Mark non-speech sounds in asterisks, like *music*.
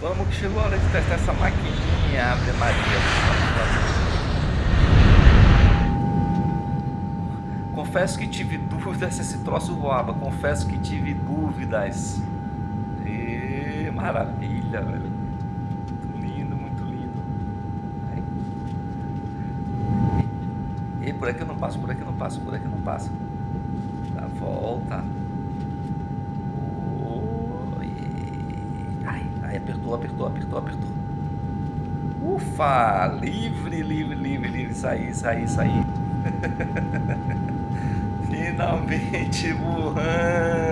Vamos que chegou a hora de testar essa maquininha, Ave Maria. Confesso que tive dúvidas se *laughs* esse troço voava. Confesso que tive dúvidas. E maravilha, velho. Muito lindo, muito lindo. E por aqui eu não passo, por aqui eu não passo, por aqui eu não passo. Aí apertou, apertou, apertou, apertou. Ufa! Livre, livre, livre, livre. Saí, saí, saí. *laughs* Finalmente voando.